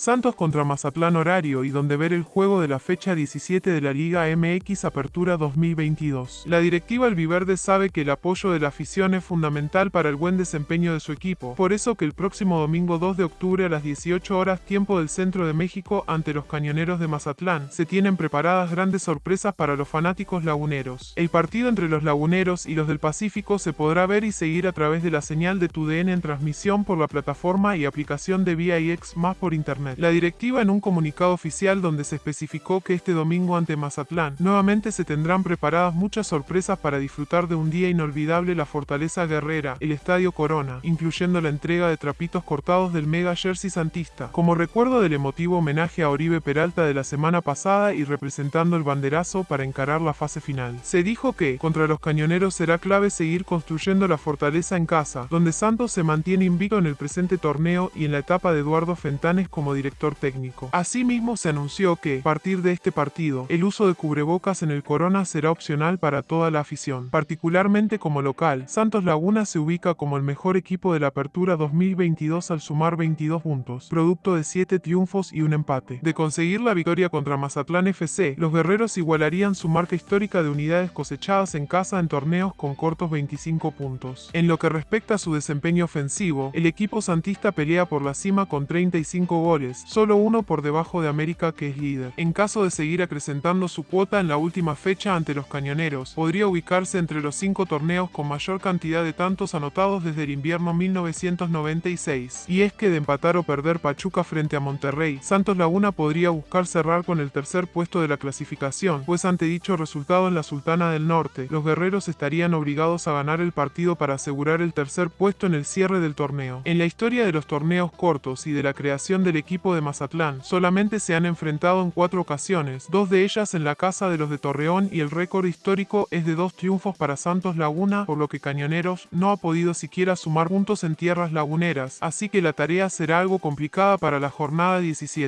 Santos contra Mazatlán horario y donde ver el juego de la fecha 17 de la Liga MX Apertura 2022. La directiva albiverde sabe que el apoyo de la afición es fundamental para el buen desempeño de su equipo, por eso que el próximo domingo 2 de octubre a las 18 horas tiempo del centro de México ante los cañoneros de Mazatlán, se tienen preparadas grandes sorpresas para los fanáticos laguneros. El partido entre los laguneros y los del Pacífico se podrá ver y seguir a través de la señal de TUDN en transmisión por la plataforma y aplicación de VIX más por internet. La directiva en un comunicado oficial donde se especificó que este domingo ante Mazatlán nuevamente se tendrán preparadas muchas sorpresas para disfrutar de un día inolvidable la Fortaleza Guerrera, el Estadio Corona, incluyendo la entrega de trapitos cortados del Mega Jersey Santista, como recuerdo del emotivo homenaje a Oribe Peralta de la semana pasada y representando el banderazo para encarar la fase final. Se dijo que, contra los cañoneros será clave seguir construyendo la fortaleza en casa, donde Santos se mantiene invicto en el presente torneo y en la etapa de Eduardo Fentanes como director técnico. Asimismo, se anunció que, a partir de este partido, el uso de cubrebocas en el Corona será opcional para toda la afición. Particularmente como local, Santos Laguna se ubica como el mejor equipo de la apertura 2022 al sumar 22 puntos, producto de 7 triunfos y un empate. De conseguir la victoria contra Mazatlán FC, los guerreros igualarían su marca histórica de unidades cosechadas en casa en torneos con cortos 25 puntos. En lo que respecta a su desempeño ofensivo, el equipo santista pelea por la cima con 35 goles, solo uno por debajo de América que es líder. En caso de seguir acrecentando su cuota en la última fecha ante los cañoneros, podría ubicarse entre los cinco torneos con mayor cantidad de tantos anotados desde el invierno 1996. Y es que de empatar o perder Pachuca frente a Monterrey, Santos Laguna podría buscar cerrar con el tercer puesto de la clasificación, pues ante dicho resultado en la Sultana del Norte, los guerreros estarían obligados a ganar el partido para asegurar el tercer puesto en el cierre del torneo. En la historia de los torneos cortos y de la creación del de Mazatlán, solamente se han enfrentado en cuatro ocasiones, dos de ellas en la casa de los de Torreón y el récord histórico es de dos triunfos para Santos Laguna, por lo que Cañoneros no ha podido siquiera sumar puntos en tierras laguneras, así que la tarea será algo complicada para la jornada 17.